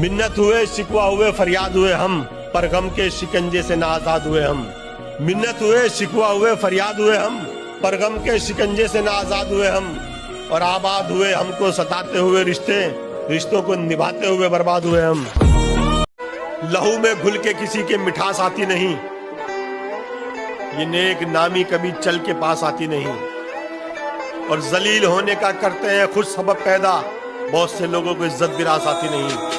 मिन्नत हुए, शिकवा हुए, फरियाद हुए हम, पर गम के शिकंजे से ना आज़ाद हुए हम। मिन्नत हुए, शिकवा हुए, फरियाद हुए हम, पर गम के शिकंजे से ना आज़ाद हुए हम। और आबाद हुए हमको सताते हुए रिश्ते, रिश्तों को निभाते हुए बर्बाद हुए हम। लहू में घुल के किसी के मिठास आती नहीं। ये नेक नामी कभी चल के पास आती नहीं। और जलील होने का करते हैं खुद सबब पैदा। बहुत से लोगों को इज़्ज़त विरास आती नहीं।